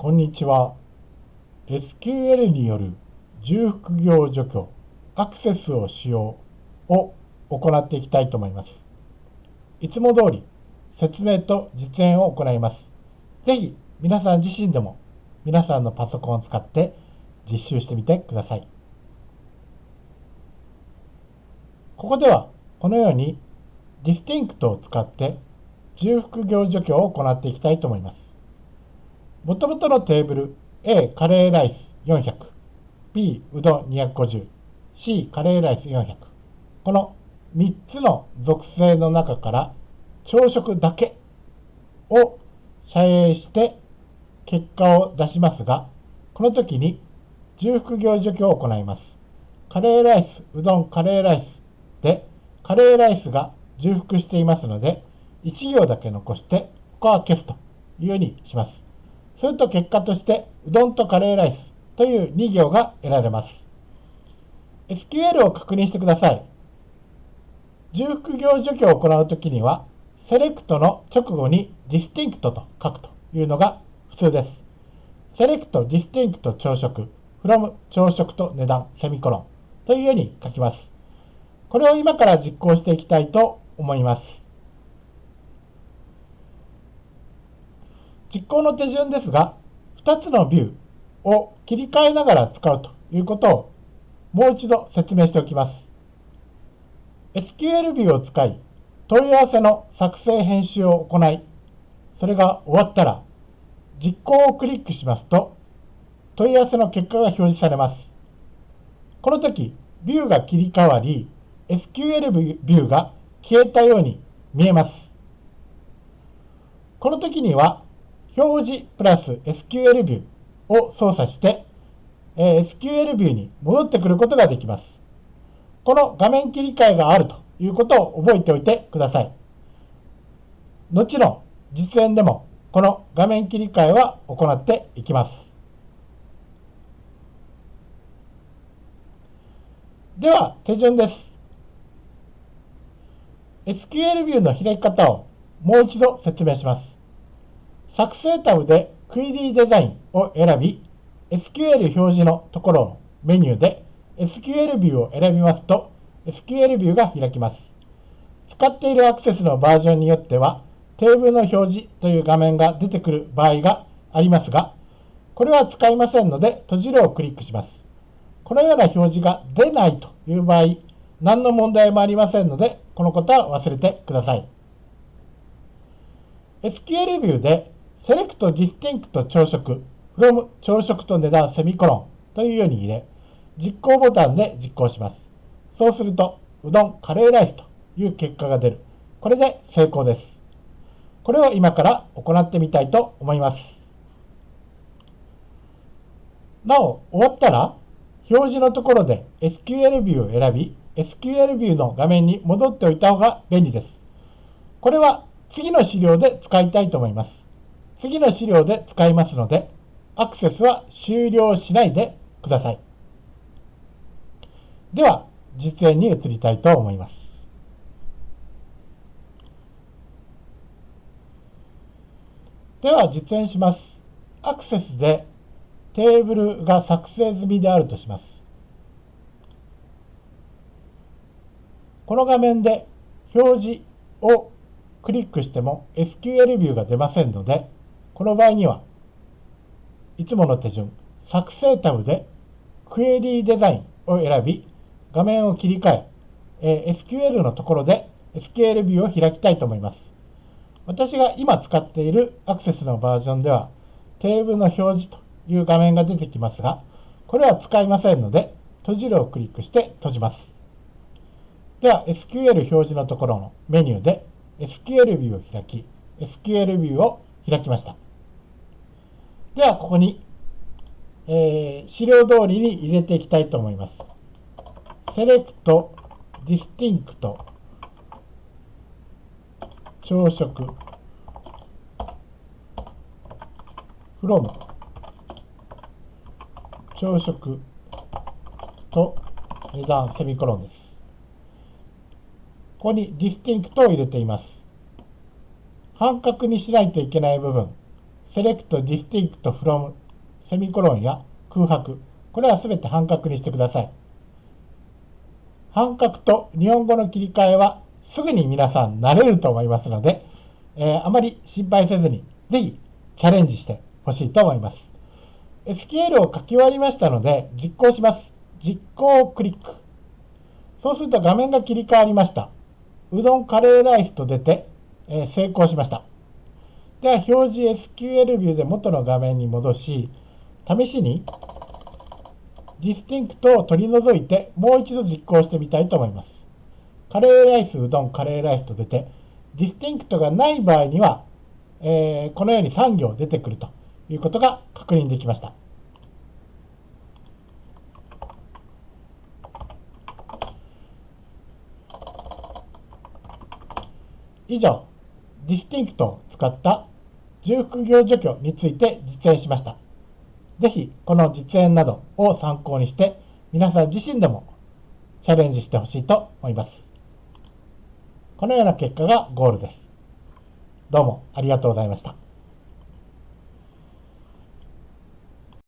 こんにちは。SQL による重複行除去、アクセスを使用を行っていきたいと思います。いつも通り説明と実演を行います。ぜひ皆さん自身でも皆さんのパソコンを使って実習してみてください。ここではこのように DISTINCT を使って重複業除去を行っていきたいと思います。もともとのテーブル A カレーライス400 B うどん250 C カレーライス400この3つの属性の中から朝食だけを遮影して結果を出しますがこの時に重複業除去を行います。カレーライスうどんカレーライスでカレーライスが重複していますので1行だけ残して他は消すというようにします。すると結果として、うどんとカレーライスという2行が得られます。SQL を確認してください。重複行除去を行うときには、セレクトの直後に distinct と書くというのが普通です。セレクト distinct 朝食 from 朝食と値段セミコロンというように書きます。これを今から実行していきたいと思います。実行の手順ですが、2つのビューを切り替えながら使うということをもう一度説明しておきます。SQL ビューを使い、問い合わせの作成編集を行い、それが終わったら、実行をクリックしますと、問い合わせの結果が表示されます。この時、ビューが切り替わり、SQL ビューが消えたように見えます。この時には、表示プラス SQL ビューを操作して、え SQL ビューに戻ってくることができます。この画面切り替えがあるということを覚えておいてください。後の実演でもこの画面切り替えは行っていきます。では手順です。SQL ビューの開き方をもう一度説明します。作成タブでクエリーデザインを選び、SQL 表示のところのメニューで SQL ビューを選びますと SQL ビューが開きます。使っているアクセスのバージョンによってはテーブルの表示という画面が出てくる場合がありますが、これは使いませんので閉じるをクリックします。このような表示が出ないという場合、何の問題もありませんので、このことは忘れてください。SQL ビューで SELECT DISTINCT 朝食 FROM 朝食と値段セミコロンというように入れ、実行ボタンで実行します。そうすると、うどん、カレーライスという結果が出る。これで成功です。これを今から行ってみたいと思います。なお、終わったら、表示のところで SQL ビューを選び、SQL ビューの画面に戻っておいた方が便利です。これは次の資料で使いたいと思います。次の資料で使いますので、アクセスは終了しないでください。では、実演に移りたいと思います。では、実演します。アクセスでテーブルが作成済みであるとします。この画面で表示をクリックしても SQL ビューが出ませんので、この場合には、いつもの手順、作成タブでクエリーデザインを選び、画面を切り替え、え SQL のところで SQL ビューを開きたいと思います。私が今使っているアクセスのバージョンでは、テーブルの表示という画面が出てきますが、これは使いませんので、閉じるをクリックして閉じます。では、SQL 表示のところのメニューで SQL ビューを開き、SQL ビューを開きました。では、ここに、えー、資料通りに入れていきたいと思います。select distinct 朝食 from 朝食と値段セミコロンです。ここに distinct を入れています。半角にしないといけない部分 select distinct from セミコロンや空白、これはすべて半角にしてください。半角と日本語の切り替えはすぐに皆さん慣れると思いますので、えー、あまり心配せずに、ぜひチャレンジしてほしいと思います。SQL を書き終わりましたので、実行します。実行をクリック。そうすると画面が切り替わりました。うどんカレーライスと出て、えー、成功しました。では、表示 SQL ビューで元の画面に戻し、試しに DISTINCT を取り除いてもう一度実行してみたいと思います。カレーライス、うどん、カレーライスと出て、 DISTINCT がない場合には、えー、このように3行出てくるということが確認できました。以上、 DISTINCT 使った重複行除去について実演しました。ぜひこの実演などを参考にして皆さん自身でもチャレンジしてほしいと思います。このような結果がゴールです。どうもありがとうございました。